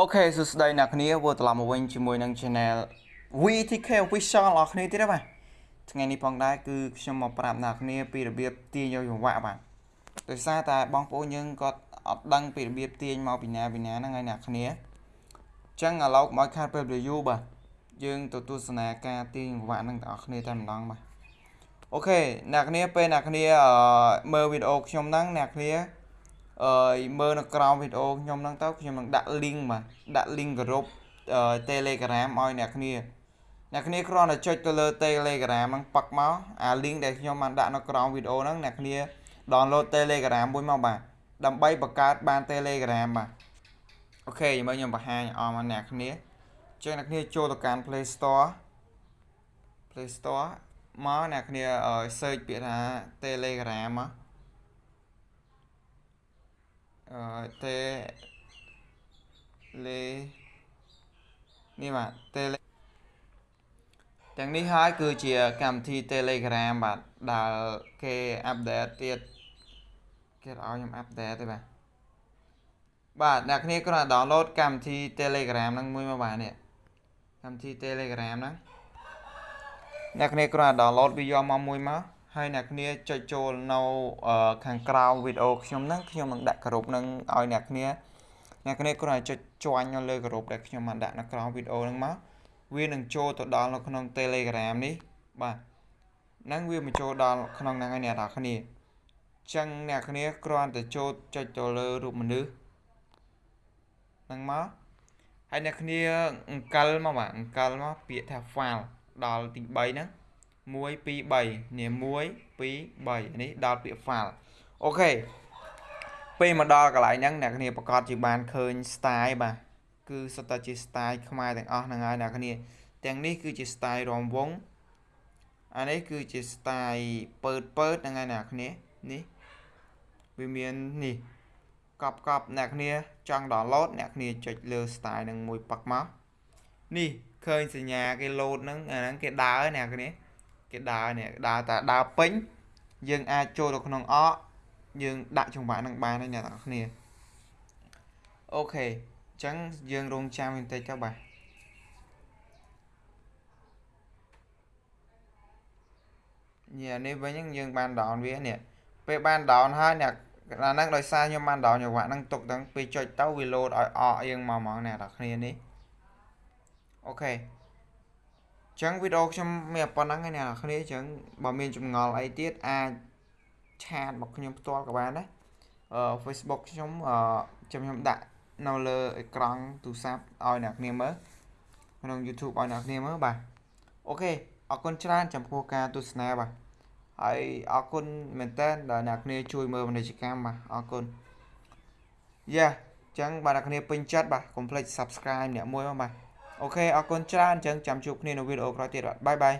Okay សួស្តីអ្នកគ្នាវិលត្រឡប់មកវិញជាមួយនឹង Channel VTK Official របស់គ្នាទៀតបាទថ្ងៃនេះផងដែរគឺខ្ញុំមកប្រាប់អ្នកគ្នាពីរបៀបទាញយកចង្វាក់បាទដោយសារតែបងប្អូនយើងគាត់អត់ដឹងពីរបៀបទាញមកពីណាពីណាហ្នឹងហើយអ្នកគ្នាអញ្ចឹងឥឡូវមកខាត់ពេល review បាទយើងទៅទស្សនាការទាញចង្វាក់ហ្នឹងទាំងអស់គ្នាតែម្ដងបាទ okay អ្នកគ្នាពេលអ្នកគ្នាមើលវីដេអូខ្ញុំហ្នឹងអ្នកគ្នា អឺមើលនៅក្រោមវីដេអូខ្ញុំហ្នឹងទៅខ្ញុំនឹងដាក់ link បាទដាក់ link ក្រុម Telegram ឲ្យអ្នកគ្នាអ្នកគ្នាគ្រាន់តែចុចទៅលើ Telegram ហ្នឹងប៉ាក់មកអា link ដែលខ្ញុំបានដាក់នៅក្រោមវីដេអូហ្នឹងអ្នកគ្នា download Telegram មួយមកបាទដើម្បីបង្កើតបាន Telegram បាទអូខេមើលខ្ញុំបង្ហាញអមអ្នកគ្នាចឹងអ្នកគ្នាចូលទៅកាន់ Play Store Play Store មកអ្នកគ្នា search ពាក្យថា Telegram មក អឺតេលេនេះបាទតេលេទាំងនេះហើយគឺជាកម្មវិធី Telegram បាទដែលគេអាប់ដេតទៀតគេឲ្យខ្ញុំអាប់ដេតទេបាទបាទអ្នកគ្នាគ្រាន់តែ download កម្មវិធី Telegram ហ្នឹងមួយមកបាទនេះកម្មវិធី Telegram ហ្នឹងអ្នកគ្នាគ្រាន់តែ download វាយកមកមួយមក ហើយអ្នកគ្នាចុចចូលនៅខាងក្រៅវីដេអូខ្ញុំហ្នឹងខ្ញុំនឹងដាក់ក្រុមហ្នឹងឲ្យអ្នកគ្នាអ្នកគ្នាគ្រាន់តែចុចជាន់នៅលើក្រុមដែលខ្ញុំបានដាក់នៅក្រៅវីដេអូហ្នឹងមកវានឹងចូលទៅដល់នៅក្នុង Telegram នេះបាទហ្នឹងវាមកចូលដល់ក្នុងហ្នឹងហើយអ្នកនរគ្នាចឹងអ្នកគ្នាគ្រាន់តែចូលចុចទៅលើរូបមនុស្សហ្នឹងមកហើយអ្នកគ្នាអង្កលមកបាទអង្កលមកពាក្យថា file ដល់ទី3ហ្នឹង 1 2 3នេះ1 2 3នេះដល់ពាក្យ file អូខេពេលមកដល់កន្លែងហ្នឹងអ្នកគ្នាប្រកាសជាបានឃើញ style បាទគឺសុទ្ធតែជា style ខ្មែរទាំងអស់ហ្នឹងហើយអ្នកគ្នាទាំងនេះគឺជា style រំវងអានេះគឺជា style ពើតពើតហ្នឹងហើយអ្នកគ្នានេះវាមាននេះកប់កប់អ្នកគ្នាចង់ download អ្នកគ្នាចុចលើ style នឹងមួយប៉ាក់មកនេះឃើញសញ្ញាគេ load ហ្នឹងអាហ្នឹងគេដើរអ្នកគ្នា គេដើរនេះដើរតែដើរពេញយើងអាចចូលទៅក្នុងអកយើងដាក់ចង្វាក់នឹងបានហើយអ្នកនរគ្នាអូខេអញ្ចឹងយើងរងចាំបន្តិចទៅបាទញ៉ានេះវិញយើងបាន down វានេះពេលបាន down ហើយអ្នកអាហ្នឹងដោយសារខ្ញុំបាន down ចង្វាក់ហ្នឹងទុកទាំងពេលចុចទៅវា load ឲ្យអកយើងមកហ្មងអ្នកនរគ្នានេះអូខេ ចឹងវីដេអូខ្ញុំមានប៉ុណ្ណឹងឯអ្នកនរគ្នាចឹងបើមានចម្ងល់អីទៀតអាចឆាតមកខ្ញុំផ្ទាល់ក៏បានដែរអឺ Facebook ខ្ញុំអឺចាំខ្ញុំដាក់នៅលើអេក្រង់ទូរស័ព្ទឲ្យអ្នកគ្នាមើលក្នុង YouTube ឲ្យអ្នកគ្នាមើលបាទ okay អរគុណច្រើនចំពោះការទស្សនាបាទហើយអរគុណមែនទែនដែលអ្នកគ្នាជួយមើលពាណិជ្ជកម្មបាទអរគុណអញ្ចឹងបាទអ្នកគ្នាពេញចិត្តបាទកុំភ្លេច Subscribe អ្នកមួយមកបាទ okay អរគុណច្រើនអញ្ចឹងចាំជួបគ្នានៅវីដេអូក្រោយទៀតបាទ bye bye